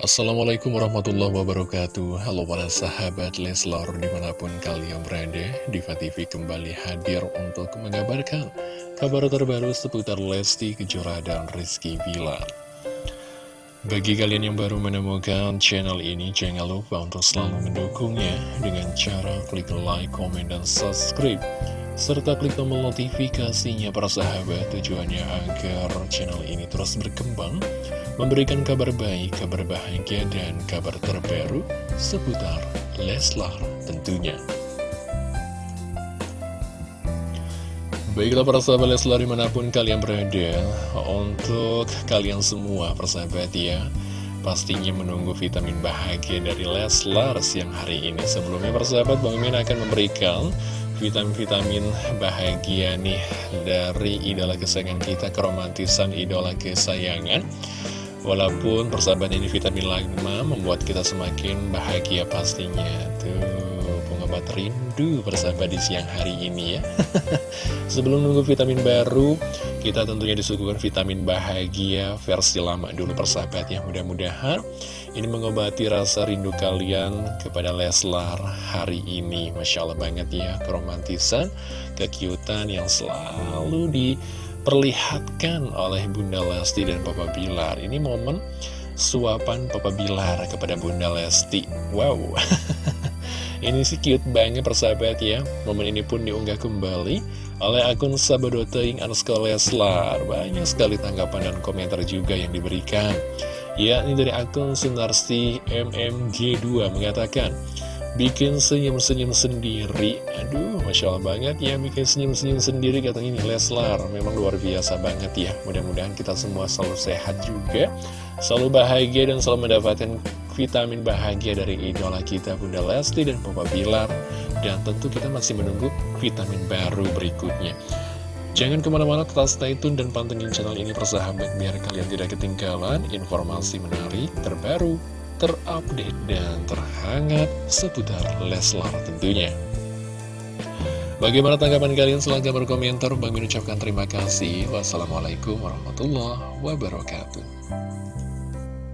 Assalamualaikum warahmatullahi wabarakatuh. Halo para sahabat Leslar di mana pun kalian berada Diva TV kembali hadir untuk mengabarkan kabar terbaru seputar Lesti Kejora dan Rizky Bilar. Bagi kalian yang baru menemukan channel ini jangan lupa untuk selalu mendukungnya dengan cara klik like, komen, dan subscribe serta klik tombol notifikasinya para sahabat tujuannya agar channel ini terus berkembang memberikan kabar baik, kabar bahagia, dan kabar terbaru seputar Leslar tentunya. Baiklah para sahabat Leslar di mana pun kalian berada, untuk kalian semua persahabat ya, pastinya menunggu vitamin bahagia dari Leslar siang hari ini. Sebelumnya persahabat Bang Min akan memberikan vitamin-vitamin bahagia nih dari idola kesayangan kita, keromantisan idola kesayangan. Walaupun persahabat ini vitamin lama membuat kita semakin bahagia pastinya. Tuh, pengobat rindu persahabat di siang hari ini ya. Sebelum nunggu vitamin baru, kita tentunya disuguhkan vitamin bahagia versi lama dulu persahabat ya. Mudah-mudahan ini mengobati rasa rindu kalian kepada Leslar hari ini. Masya Allah banget ya, keromantisan, kekiutan yang selalu di diperlihatkan oleh Bunda Lesti dan Papa Bilar Ini momen suapan Papa Bilar kepada Bunda Lesti Wow Ini sih cute banget persahabat ya. Momen ini pun diunggah kembali oleh akun Sabadoteing underscore Leslar. Banyak sekali tanggapan dan komentar juga yang diberikan. Ya, ini dari akun Sunarsi MMG2 mengatakan bikin senyum-senyum sendiri. Aduh, Masya Allah banget ya bikin senyum-senyum sendiri katanya ini Leslar. Memang luar biasa banget ya. Mudah-mudahan kita semua selalu sehat juga Selalu bahagia dan selalu mendapatkan vitamin bahagia dari idola kita Bunda Lesti dan Papa Bilar Dan tentu kita masih menunggu vitamin baru berikutnya Jangan ke mana-mana tetap stay tune dan pantengin channel ini persahabat Biar kalian tidak ketinggalan informasi menarik terbaru terupdate dan terhangat seputar Leslar tentunya. Bagaimana tanggapan kalian? Silahkan berkomentar. Bang mengucapkan terima kasih. Wassalamualaikum warahmatullahi wabarakatuh.